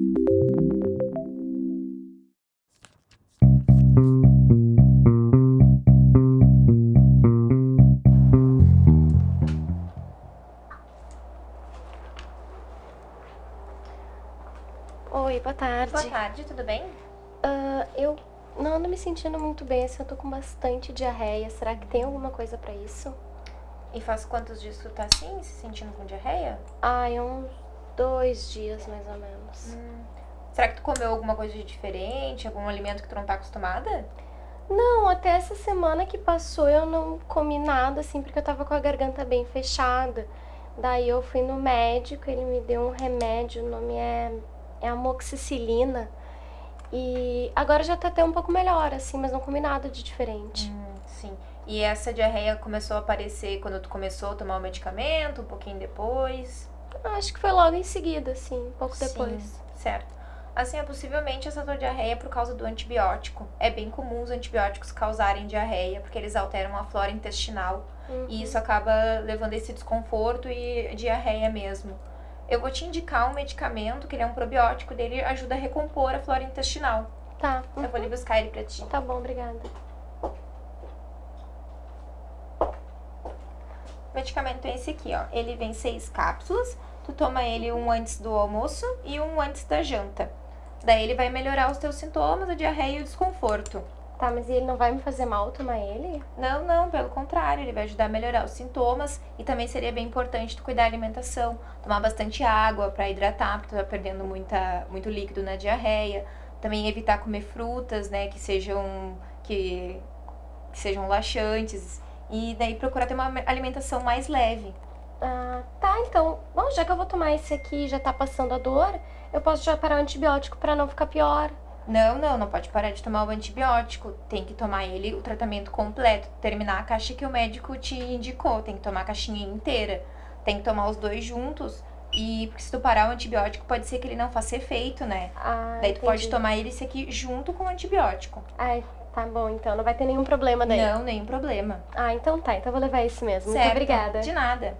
Oi, boa tarde. Boa tarde, tudo bem? Uh, eu não ando me sentindo muito bem, assim, eu tô com bastante diarreia. Será que tem alguma coisa pra isso? E faz quantos dias tu tá assim, se sentindo com diarreia? Ai, uns dois dias, mais ou menos. Hum. Será que tu comeu alguma coisa de diferente? Algum alimento que tu não tá acostumada? Não, até essa semana que passou eu não comi nada, assim, porque eu tava com a garganta bem fechada. Daí eu fui no médico, ele me deu um remédio, o nome é é amoxicilina. E agora já tá até um pouco melhor, assim, mas não comi nada de diferente. Hum, sim. E essa diarreia começou a aparecer quando tu começou a tomar o medicamento, um pouquinho depois? Acho que foi logo em seguida, assim, um pouco sim, depois. Certo. Assim, é possivelmente essa tua diarreia é por causa do antibiótico. É bem comum os antibióticos causarem diarreia, porque eles alteram a flora intestinal. Uhum. E isso acaba levando esse desconforto e diarreia mesmo. Eu vou te indicar um medicamento, que ele é um probiótico, dele ajuda a recompor a flora intestinal. Tá. Uhum. Eu vou ali buscar ele pra ti. Tá bom, obrigada. O medicamento é esse aqui, ó. Ele vem seis cápsulas. Tu toma ele um antes do almoço e um antes da janta. Daí ele vai melhorar os teus sintomas, a diarreia e o desconforto. Tá, mas ele não vai me fazer mal tomar ele? Não, não, pelo contrário, ele vai ajudar a melhorar os sintomas e também seria bem importante tu cuidar da alimentação, tomar bastante água para hidratar, porque tu tá perdendo muita, muito líquido na diarreia. Também evitar comer frutas, né, que sejam que, que sejam laxantes e daí procurar ter uma alimentação mais leve. Ah, tá, então, bom, já que eu vou tomar esse aqui e já tá passando a dor, eu posso já parar o antibiótico para não ficar pior. Não, não, não pode parar de tomar o antibiótico. Tem que tomar ele, o tratamento completo, terminar a caixa que o médico te indicou. Tem que tomar a caixinha inteira. Tem que tomar os dois juntos. E porque se tu parar o antibiótico, pode ser que ele não faça efeito, né? Ah, daí tu entendi. pode tomar ele esse aqui junto com o antibiótico. Ai, tá bom, então não vai ter nenhum problema daí. Não, nenhum problema. Ah, então tá, então vou levar esse mesmo. Certo. Muito obrigada. De nada.